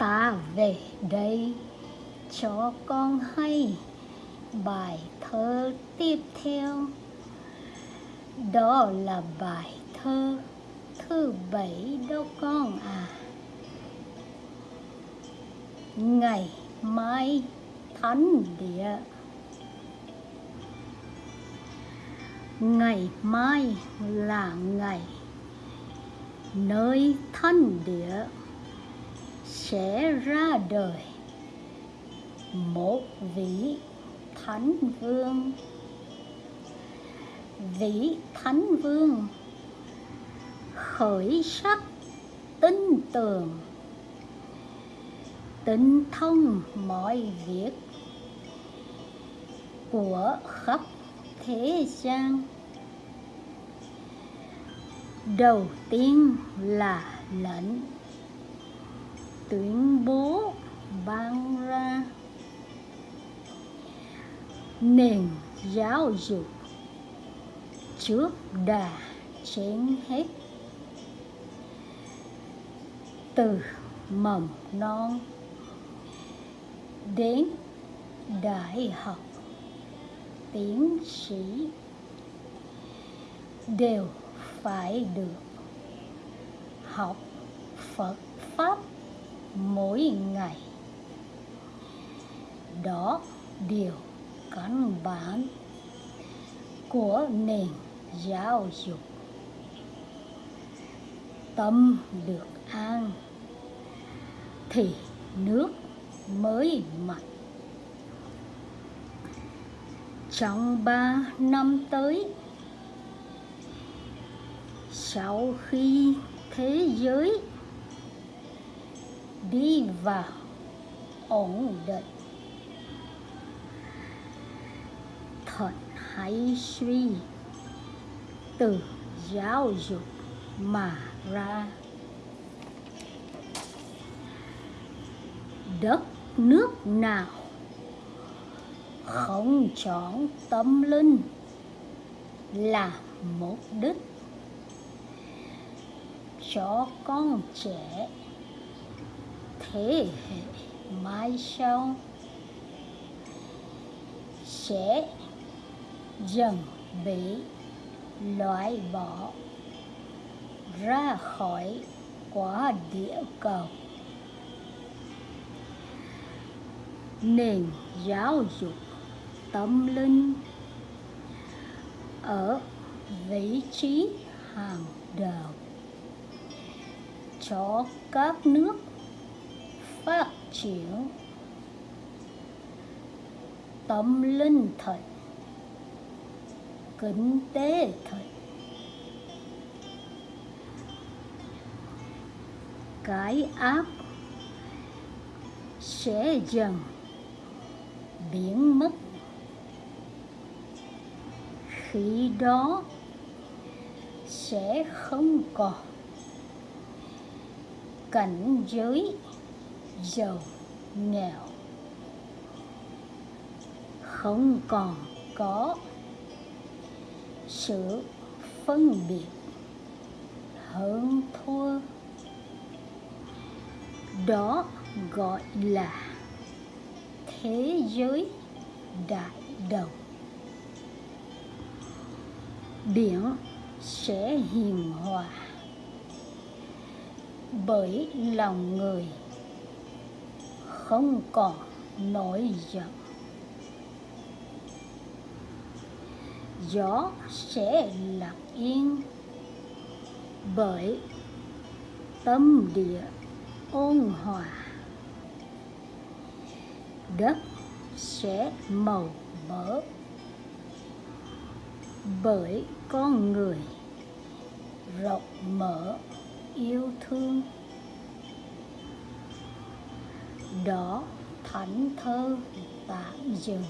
ta về đây cho con hay bài thơ tiếp theo. Đó là bài thơ thứ bảy đâu con à. Ngày mai thánh địa. Ngày mai là ngày nơi thánh địa sẽ ra đời. Một vị thánh vương. Vị thánh vương khởi sắc tinh tường. Tinh thông mọi việc của khắp thế gian. Đầu tiên là lệnh tuyên bố ban ra. Nền giáo dục trước đà trên hết. Từ mầm non đến đại học, tiến sĩ đều phải được học Phật Pháp mỗi ngày. Đó điều căn bản của nền giáo dục. Tâm được an thì nước mới mạnh. Trong ba năm tới, sau khi thế giới đi vào ổn định. Thật hay suy từ giáo dục mà ra. Đất nước nào không chọn tâm linh là mục đích. Cho con trẻ thế hệ mai sau sẽ dần bị loại bỏ ra khỏi quả địa cầu. Nền giáo dục tâm linh ở vị trí hàng đầu cho các nước phát triển. Tâm linh thật kinh tế thật cái áp sẽ dần biến mất. Khi đó sẽ không còn cảnh giới giàu nghèo. Không còn có sự phân biệt. Hơn thua. Đó gọi là thế giới đại đồng. Biển sẽ hiền hòa bởi lòng người không còn nổi giận. Gió sẽ lặng yên bởi tâm địa ôn hòa. Đất sẽ màu mỡ bởi con người rộng mở yêu thương đó thánh thơ tạm dừng.